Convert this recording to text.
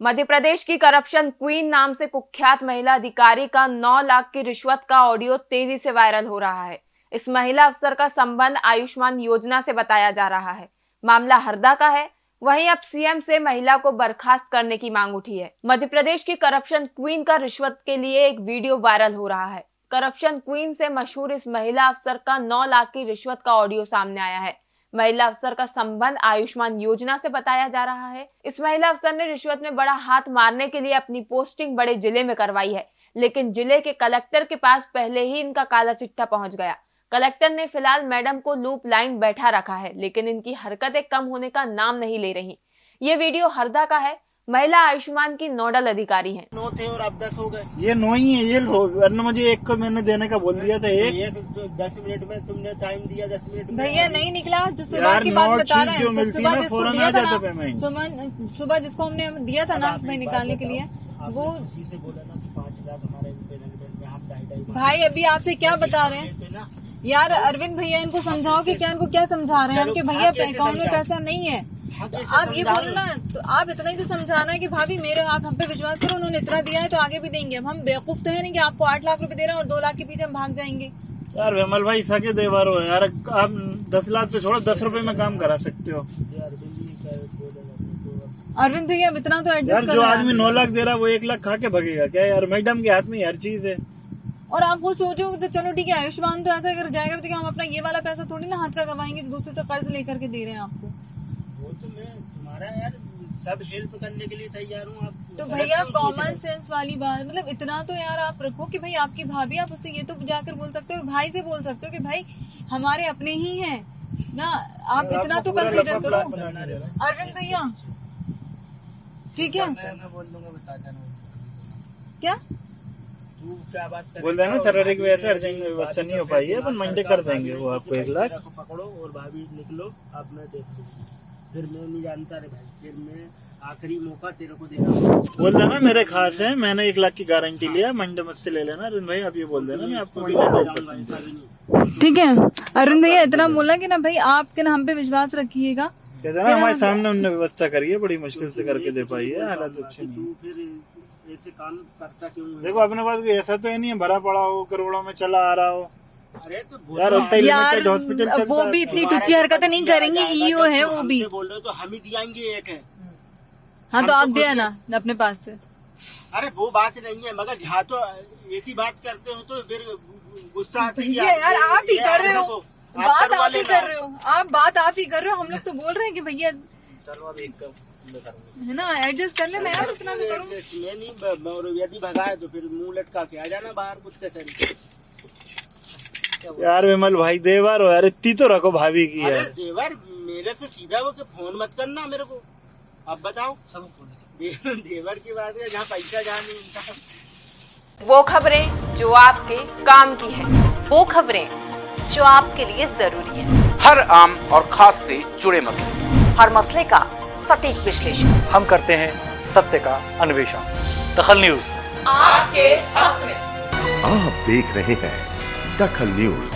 मध्य प्रदेश की corruption queen नाम से कुख्यात महिला अधिकारी का 9 लाख की रिश्वत का ऑडियो तेज़ी से वायरल हो रहा है। इस महिला अफसर का संबंध आयुष्मान योजना से बताया जा रहा है। मामला हरदा का है। वहीं अब सीएम से महिला को बर्खास्त करने की मांग उठी है। मध्य प्रदेश की करप्शन क्वीन का रिश्वत के लिए एक वीडियो वायरल हो रहा है। करप्शन क्वीन से मशहूर इस महिला अफसर का 9 लाख की रिश्वत का ऑडियो सामने आया है। महिला अफसर का संबंध आयुष्मान योजना से बताया जा रहा है। इस महिला अफसर ने रिश्वत में बड़ा हाथ मारने के लिए अपनी पोस्टिंग बड़े ज़िले में करवाई है, लेकिन ज़िले के कलेक्टर के पास पहले ही इनका काला चिट्ठा पहुँच गया। कलेक्टर ने फ़िलहाल मैडम को लूप लाइन बैठा रखा है, लेकिन इनकी हरकतें कम होने का नाम नहीं ले रही। ये वीडियो हरदा का है महिला आयुष्मान की नोडल अधिकारी हैं। नौ थे और अब दस हो गए। ये नौ ही है ये वरना मुझे एक को मैंने देने का बोल दिया था एक। एक तो दस मिनट में तुमने टाइम दिया दस मिनट में। भैया नहीं निकला जो सुबह की बात बता रहे हैं तो सुबह जिसको दिया था ना सुमन सुबह जिसको हमने दिया था ना भाई निकालने के लिए वो उसी से बोला ना पाँच लाख हमारे भाई अभी आपसे क्या बता रहे हैं? यार अरविंद भैया इनको समझाओ कि क्या इनको क्या समझा रहे हैं चलो, कि आप भैया अकाउंट में पैसा नहीं हाँ, तो आप ये समझाओ? बोलो तो आप इतना ही तो समझाना है कि भाभी मेरे आप हम पे विश्वास करो उन्होंने इतना दिया है तो आगे भी देंगे। हम बेवकूफ़ तो है नहीं कि आपको आठ लाख रुपए दे रहे हैं और दो लाख के पीछे हम भाग जाएँगे। यार विमल भाई सके देवार हो। यार आप दस लाख तो छोड़ो दस रुपए में काम करा सकते हो। अरविंद भैया अब इतना तो यार एडजस्ट जो आदमी नौ लाख दे रहा है वो एक लाख खा के भगेगा क्या? यार मैडम के हाथ में हर चीज़ है। और आप वो सोचो तो चलो ठीक है आयुष्मान तो ऐसा अगर जाएगा तो क्या हम अपना ये वाला पैसा थोड़ी ना हाथ का गवाएँगे जो दूसरे से कर्ज लेकर के दे रहे हैं आपको वो तो मैं तुम्हारा यार सब हेल्प करने के लिए तैयार हूँ आप तो भैया कॉमन सेंस वाली बात मतलब इतना तो यार आप रखो कि भाई आपकी भाभी आप उससे ये तो जाकर बोल सकते हो भाई से बोल सकते हो कि भाई हमारे अपने ही हैं। ना आप इतना तो कंसिडर करो। रहा। अरविंद भैया। ठीक है। मैं बोल देना क्या? तू क्या बात कर बोल देना शारीरिक वैसे अर्जेंट व्यवस्था नहीं हो पाई है पर मंडे कर देंगे वो आपको एक लाख। पकड़ो और भाभी निकलो आप मैं देख लूँगी फिर मैं नहीं जानता रे भाई। फिर मैं आखिरी मौका तेरे को देना बोल देना मेरे खास है मैंने एक लाख की गारंटी लिया मंडे मुझसे ले लेना अरुण भाई आप ये बोल देना मैं आपको भी ठीक है अरुण भैया इतना बोला कि ना भाई आपके ना हम पे विश्वास रखिएगा। कहते ना हमारे सामने उनने व्यवस्था करी है बड़ी मुश्किल से करके दे पाई है हालात अच्छे नहीं फिर ऐसे काम करता क्यों देखो अपने पास ऐसा तो है नहीं है भरा पड़ा हो करोड़ों में चला आ रहा हो। तो यार उतना ही यार हॉस्पिटल वो भी इतनी टुच्ची हरकतें नहीं करेंगे ईओ है वो भी। बोल रहे तो हम ही दिलाएँगे एक है। हाँ तो तो आप दिया ना अपने पास से। अरे वो बात नहीं है मगर जहाँ तो ऐसी बात करते हो तो फिर गुस्सा आता है यार आप ही कर रहे हो। बात आप ही कर रहे हो। आप बात आप ही कर रहे हो। हम लोग तो बोल रहे हैं कि भैया चलो अब एक मैं। है ना एडजस्ट कर लेना यार इतना तो करो। मैं नहीं यदि भगाए तो फिर मुँह लटका के आ जाना बाहर कुछ कैसे यार विमल भाई देवार हो यार इतनी तो रखो भाभी की यार। देवर मेरे से सीधा वो के फ़ोन मत करना मेरे को। अब बताओ। सब दे, देवर की बात है जहाँ पैसा जहाँ नहीं वो खबरें जो आपके काम की है वो खबरें जो आपके लिए ज़रूरी है। हर आम और खास से जुड़े मसले। हर मसले का सटीक विश्लेषण। हम करते हैं सत्य का अन्वेषण। दखल न्यूज़। आपके हक में। आप देख रहे हैं दखल न्यूज़